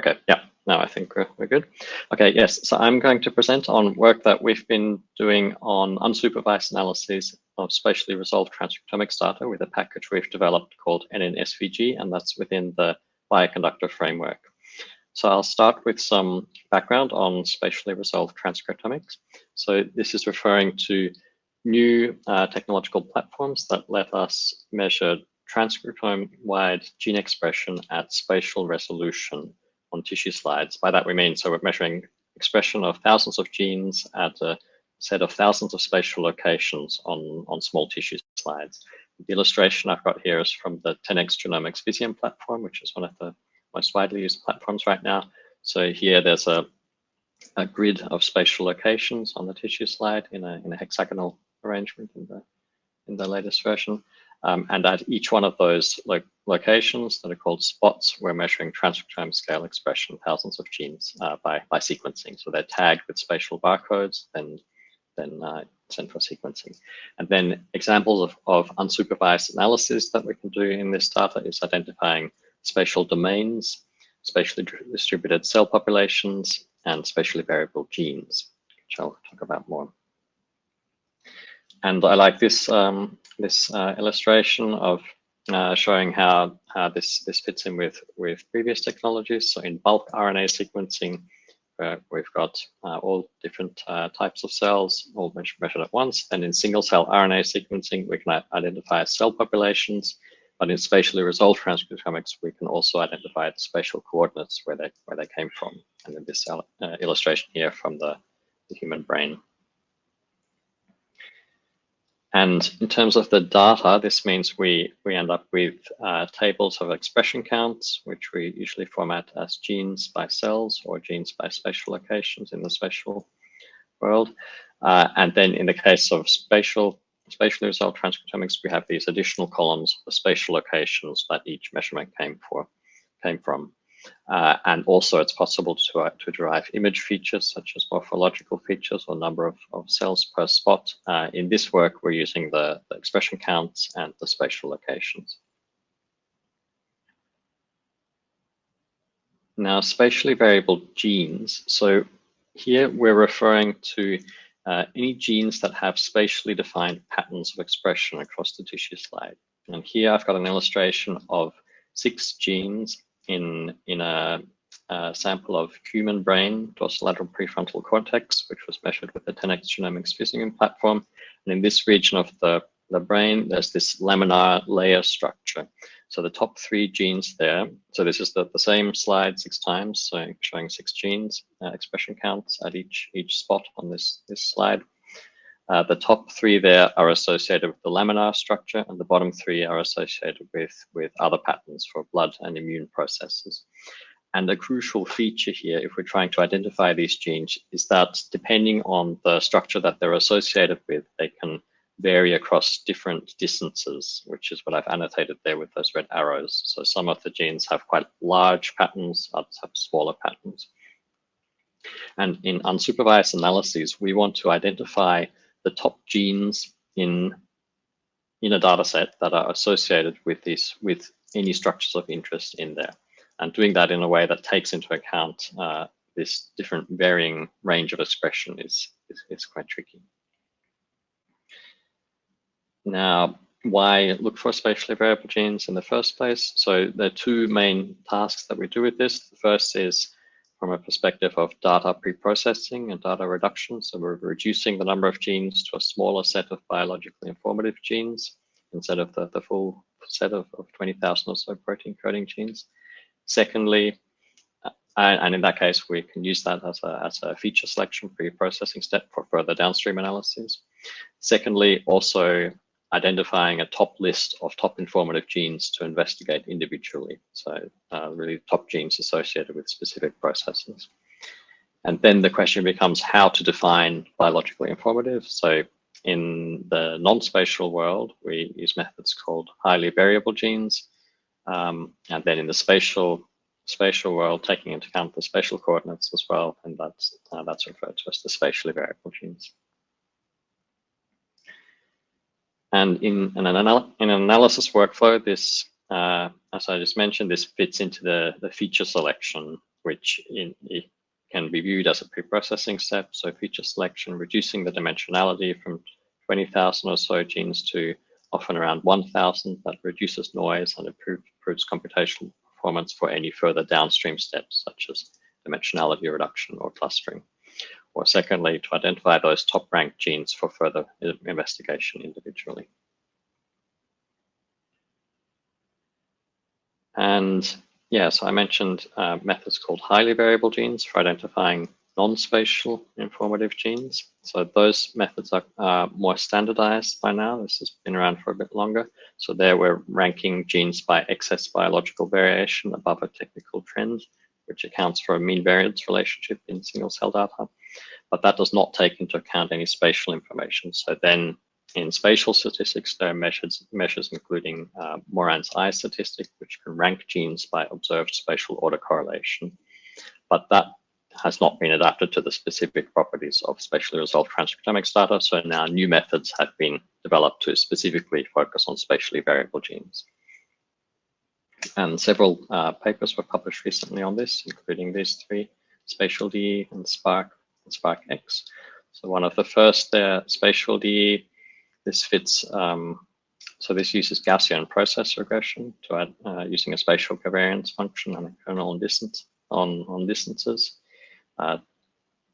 Okay, yeah, now I think we're, we're good. Okay, yes, so I'm going to present on work that we've been doing on unsupervised analysis of spatially resolved transcriptomics data with a package we've developed called NNSVG, and that's within the bioconductor framework. So I'll start with some background on spatially resolved transcriptomics. So this is referring to new uh, technological platforms that let us measure transcriptome-wide gene expression at spatial resolution on tissue slides. By that we mean, so we're measuring expression of thousands of genes at a set of thousands of spatial locations on, on small tissue slides. The illustration I've got here is from the 10x Genomics Visium platform, which is one of the most widely used platforms right now. So here there's a, a grid of spatial locations on the tissue slide in a, in a hexagonal arrangement in the, in the latest version. Um, and at each one of those lo locations that are called spots, we're measuring transcriptome scale expression, thousands of genes uh, by, by sequencing. So they're tagged with spatial barcodes, then, then uh, central sequencing. And then examples of, of unsupervised analysis that we can do in this data is identifying spatial domains, spatially distributed cell populations, and spatially variable genes, which I'll talk about more. And I like this um, this uh, illustration of uh, showing how, how this this fits in with with previous technologies. So in bulk RNA sequencing, uh, we've got uh, all different uh, types of cells all measured at once. And in single cell RNA sequencing, we can identify cell populations. But in spatially resolved transcriptomics, we can also identify the spatial coordinates where they where they came from. And in this uh, illustration here from the, the human brain. And in terms of the data, this means we, we end up with uh, tables of expression counts, which we usually format as genes by cells or genes by spatial locations in the spatial world. Uh, and then in the case of spatial spatially resolved transcriptomics, we have these additional columns the spatial locations that each measurement came for came from. Uh, and also it's possible to, uh, to derive image features such as morphological features or number of, of cells per spot. Uh, in this work, we're using the, the, expression counts and the spatial locations. Now, spatially variable genes. So here we're referring to uh, any genes that have spatially defined patterns of expression across the tissue slide. And here I've got an illustration of six genes in, in a, a sample of human brain, dorsolateral prefrontal cortex, which was measured with the 10x Genomics Visium platform. And in this region of the, the brain, there's this laminar layer structure. So the top three genes there, so this is the, the same slide six times, so showing six genes, uh, expression counts at each, each spot on this, this slide. Uh, the top three there are associated with the laminar structure and the bottom three are associated with, with other patterns for blood and immune processes. And a crucial feature here, if we're trying to identify these genes, is that depending on the structure that they're associated with, they can vary across different distances, which is what I've annotated there with those red arrows. So some of the genes have quite large patterns, others have smaller patterns. And in unsupervised analyses, we want to identify the top genes in in a data set that are associated with this with any structures of interest in there and doing that in a way that takes into account uh, this different varying range of expression is, is, is quite tricky. Now, why look for spatially variable genes in the first place? So there are two main tasks that we do with this. The first is from a perspective of data pre-processing and data reduction. So we're reducing the number of genes to a smaller set of biologically informative genes instead of the, the full set of, of 20,000 or so protein coding genes. Secondly, uh, and in that case, we can use that as a, as a feature selection pre-processing step for further downstream analyses. Secondly, also identifying a top list of top informative genes to investigate individually. So uh, really top genes associated with specific processes. And then the question becomes how to define biologically informative. So in the non-spatial world, we use methods called highly variable genes. Um, and then in the spatial spatial world, taking into account the spatial coordinates as well, and that's, uh, that's referred to as the spatially variable genes. And in an, anal in an analysis workflow, this uh, as I just mentioned, this fits into the, the feature selection, which in, it can be viewed as a pre-processing step. So feature selection, reducing the dimensionality from 20,000 or so genes to often around 1,000. That reduces noise and improve, improves computational performance for any further downstream steps, such as dimensionality reduction or clustering. Or secondly, to identify those top ranked genes for further investigation individually. And yeah, so I mentioned uh, methods called highly variable genes for identifying non-spatial informative genes. So those methods are uh, more standardized by now. This has been around for a bit longer. So there we're ranking genes by excess biological variation above a technical trend, which accounts for a mean variance relationship in single cell data. But that does not take into account any spatial information. So then in spatial statistics, there are measures, measures including uh, Moran's I statistic, which can rank genes by observed spatial autocorrelation. But that has not been adapted to the specific properties of spatially resolved transcriptomics data. So now new methods have been developed to specifically focus on spatially variable genes. And several uh, papers were published recently on this, including these three, Spatial DE and Spark and Spark X. So one of the first there, Spatial DE, this fits, um, so this uses Gaussian process regression to add uh, using a spatial covariance function and a kernel on distance on, on distances. Uh,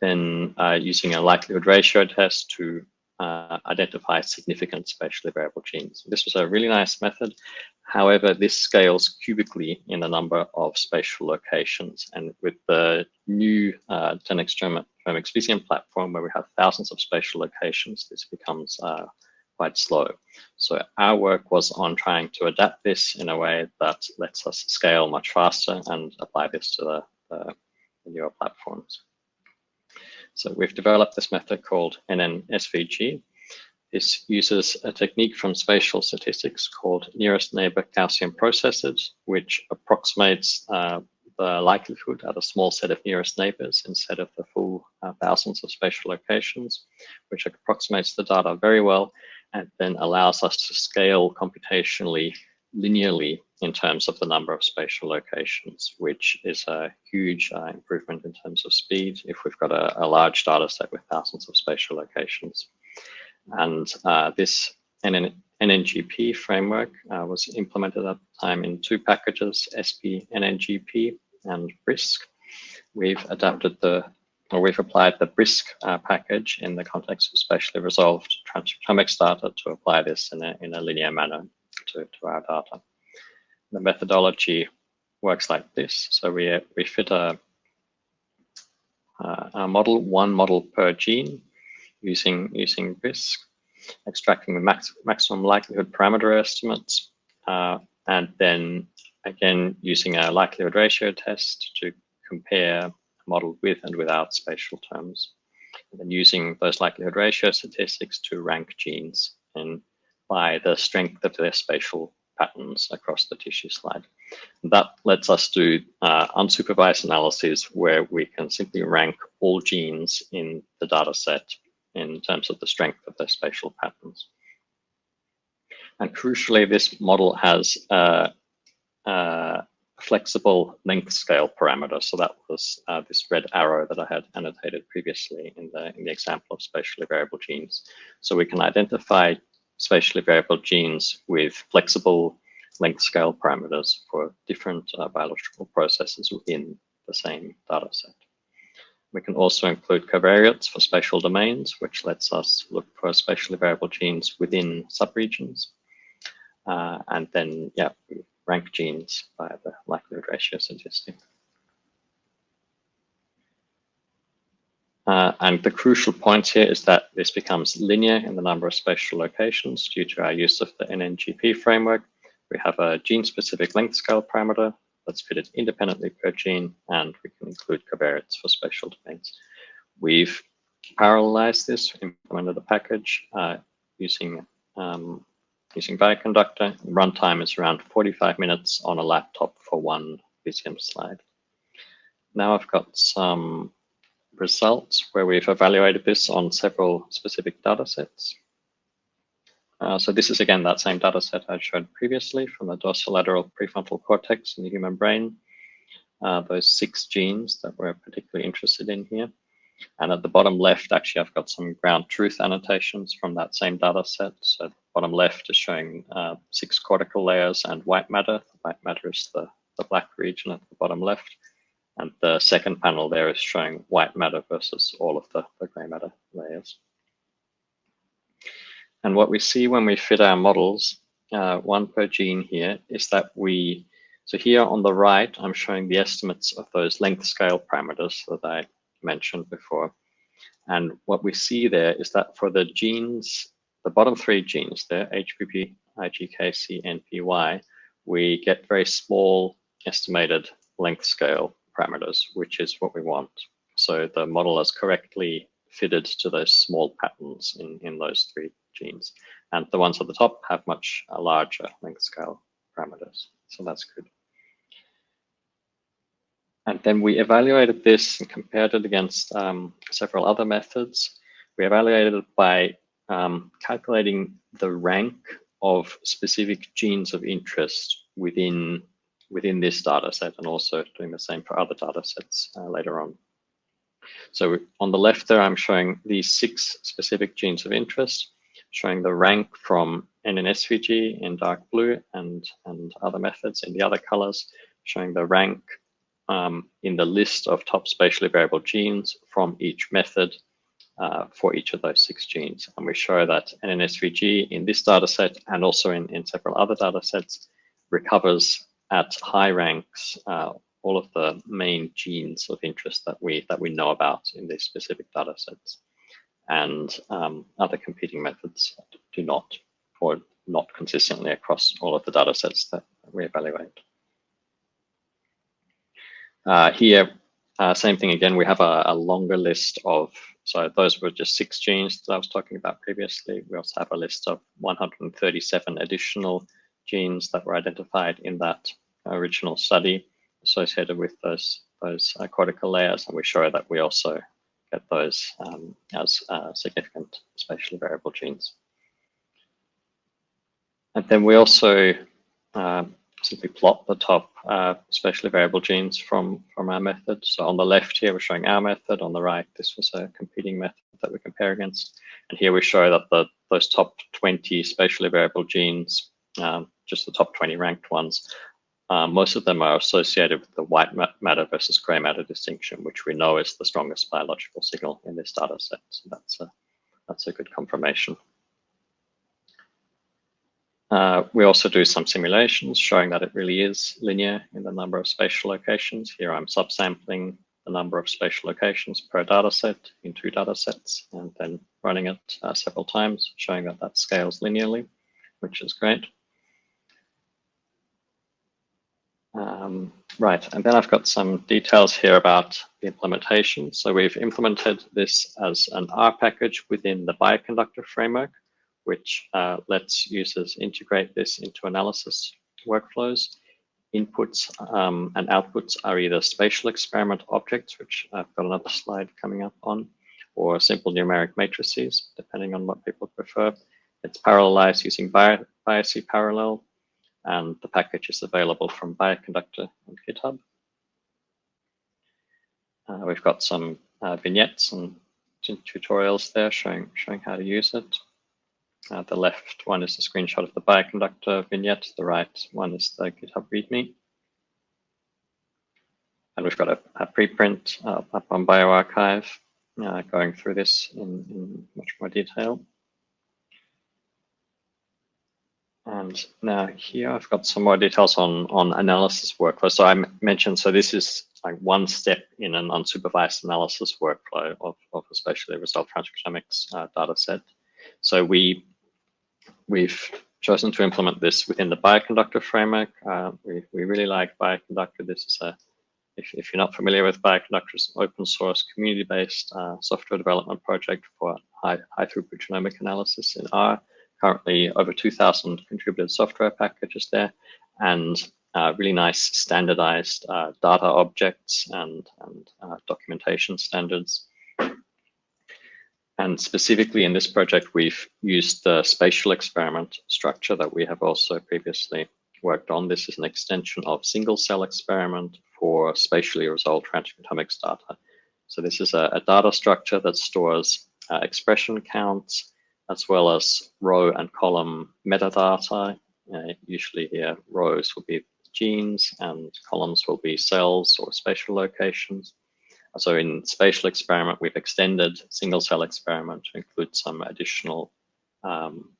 then uh, using a likelihood ratio test to uh, identify significant spatially variable genes. This was a really nice method. However, this scales cubically in the number of spatial locations. And with the new uh, 10x Genomics Visium platform, where we have thousands of spatial locations, this becomes uh, quite slow. So our work was on trying to adapt this in a way that lets us scale much faster and apply this to the, the, the newer platforms. So we've developed this method called NNSVG. This uses a technique from spatial statistics called nearest neighbor Gaussian processes, which approximates uh, the likelihood at a small set of nearest neighbors instead of the full uh, thousands of spatial locations, which approximates the data very well and then allows us to scale computationally linearly in terms of the number of spatial locations, which is a huge uh, improvement in terms of speed if we've got a, a, large data set with thousands of spatial locations. And uh, this NN NNGP framework uh, was implemented at the time in two packages, SP NNGP and BRISC. We've adapted the or we've applied the BRISC uh, package in the context of spatially resolved transcriptomics data to apply this in a, in a linear manner to, to our data. The methodology works like this. So we, we fit a, uh, a model, one model per gene using, using BRISC, extracting the max, maximum likelihood parameter estimates, uh, and then again using a likelihood ratio test to compare model with and without spatial terms. And then using those likelihood ratio statistics to rank genes and by the strength of their spatial patterns across the tissue slide. That lets us do uh, unsupervised analyses where we can simply rank all genes in the data set in terms of the strength of their spatial patterns. And crucially, this model has a, uh, flexible length scale parameter. So that was uh, this red arrow that I had annotated previously in the, in the example of spatially variable genes. So we can identify spatially variable genes with flexible length scale parameters for different uh, biological processes within the same data set. We can also include covariates for spatial domains, which lets us look for spatially variable genes within subregions. Uh, and then, yeah, rank genes by the likelihood ratio statistic. Uh, and the crucial point here is that this becomes linear in the number of spatial locations due to our use of the NNGP framework. We have a gene-specific length scale parameter that's fitted independently per gene, and we can include covariates for spatial domains. We've parallelized this, implemented a package uh, using um, using Bioconductor. Runtime is around 45 minutes on a laptop for one Visium slide. Now I've got some results where we've evaluated this on several specific data sets. Uh, so this is again that same data set I showed previously from the dorsolateral prefrontal cortex in the human brain. Uh, those six genes that we're particularly interested in here. And at the bottom left, actually, I've got some ground truth annotations from that same data set. So the bottom left is showing uh, six cortical layers and white matter. White matter is the, the black region at the bottom left. And the second panel there is showing white matter versus all of the, the gray matter layers. And what we see when we fit our models, uh, one per gene here, is that we, so here on the right, I'm showing the estimates of those length scale parameters that I mentioned before. And what we see there is that for the genes, the bottom three genes there, HBB, IGKC, NPY, we get very small estimated length scale parameters, which is what we want. So the model has correctly fitted to those small patterns in, in those three genes. And the ones at the top have much larger length scale parameters. So that's good. And then we evaluated this and compared it against um, several other methods. We evaluated it by um, calculating the rank of specific genes of interest within within this data set and also doing the same for other data sets uh, later on. So on the left there, I'm showing these six specific genes of interest, showing the rank from NNSVG in dark blue and, and other methods in the other colors, showing the rank um, in the list of top spatially variable genes from each method uh, for each of those six genes. And we show that NNSVG in this data set and also in, in several other data sets recovers at high ranks uh, all of the main genes of interest that we that we know about in these specific data sets. And um, other competing methods do not, or not consistently across all of the data sets that we evaluate. Uh, here, uh, same thing again, we have a, a, longer list of, so those were just six genes that I was talking about previously. We also have a list of 137 additional genes that were identified in that original study associated with those those uh, cortical layers, and we show that we also get those um, as uh, significant spatially variable genes. And then we also uh, simply plot the top uh, spatially variable genes from, from our method. So on the left here, we're showing our method. On the right, this was a competing method that we compare against. And here we show that the those top 20 spatially variable genes, um, just the top 20 ranked ones, um, most of them are associated with the white matter versus gray matter distinction, which we know is the strongest biological signal in this data set. So that's a, that's a good confirmation. Uh, we also do some simulations showing that it really is linear in the number of spatial locations. Here I'm subsampling the number of spatial locations per data set in two data sets and then running it uh, several times, showing that that scales linearly, which is great. Um, right, and then I've got some details here about the implementation. So we've implemented this as an R package within the bioconductor framework, which uh, lets users integrate this into analysis workflows. Inputs um, and outputs are either spatial experiment objects, which I've got another slide coming up on, or simple numeric matrices, depending on what people prefer. It's parallelized using BiocParallel and the package is available from Bioconductor on GitHub. Uh, we've got some uh, vignettes and tutorials there showing, showing how to use it. Uh, the left one is a screenshot of the Bioconductor vignette. The right one is the GitHub README. And we've got a, a preprint up on bioRxiv uh, going through this in, in much more detail. And now here I've got some more details on, on analysis workflow. So I mentioned, so this is like one step in an unsupervised analysis workflow of, of a spatially resolved transcriptomics uh, data set. So we, we've chosen to implement this within the Bioconductor framework. Uh, we, we really like Bioconductor. This is a, if, if you're not familiar with Bioconductor, it's an open source community-based uh, software development project for high, high throughput genomic analysis in R currently over 2,000 contributed software packages there and uh, really nice standardized uh, data objects and, and uh, documentation standards. And specifically in this project, we've used the spatial experiment structure that we have also previously worked on. This is an extension of single cell experiment for spatially resolved transcriptomics data. So this is a, a data structure that stores uh, expression counts as well as row and column metadata. Uh, usually here rows will be genes and columns will be cells or spatial locations. So in spatial experiment, we've extended single cell experiment to include some additional um,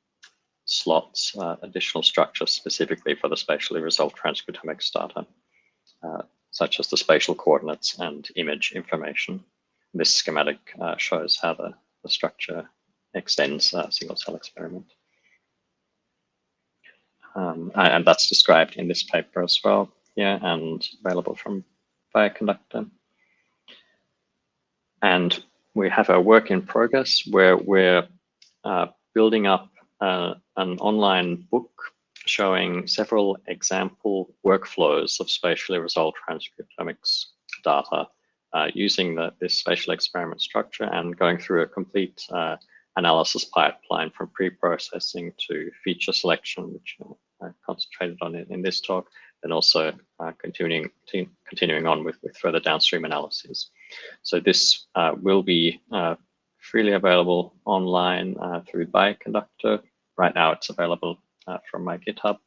slots, uh, additional structures specifically for the spatially resolved transcriptomics data, uh, such as the spatial coordinates and image information. This schematic uh, shows how the, the structure extends a single cell experiment. Um, and that's described in this paper as well, yeah, and available from Bioconductor. And we have a work in progress where we're uh, building up uh, an online book showing several example workflows of spatially resolved transcriptomics data uh, using the, this spatial experiment structure and going through a complete uh, analysis pipeline from pre-processing to feature selection, which I concentrated on in, in this talk, and also uh, continuing continuing on with, with further downstream analyses. So this uh, will be uh, freely available online uh, through Bioconductor. Right now it's available uh, from my GitHub.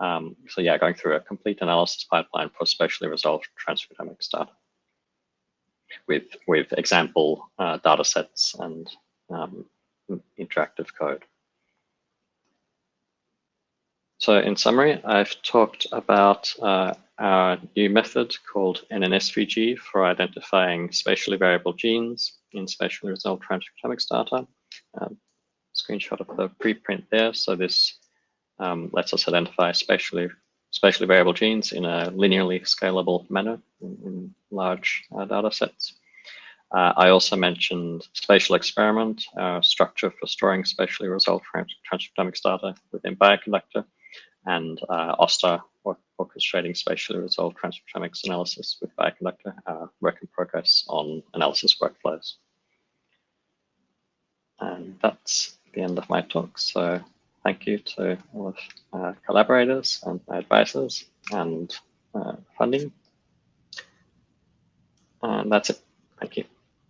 Um, so yeah, going through a complete analysis pipeline for spatially resolved transcriptomics data with, with example uh, data sets and um, interactive code. So in summary, I've talked about uh, our new method called NNSVG for identifying spatially variable genes in spatially resolved transcriptomics data. Um, screenshot of the preprint there. So this um, lets us identify spatially spatially variable genes in a linearly scalable manner in, in large uh, data sets. Uh, I also mentioned spatial experiment, uh, structure for storing spatially resolved transcriptomics data within Bioconductor, and uh, OSTA, or orchestrating spatially resolved transcriptomics analysis with Bioconductor, uh, work in progress on analysis workflows. And that's the end of my talk. So thank you to all of uh, collaborators and my advisors and uh, funding. And that's it. Thank you.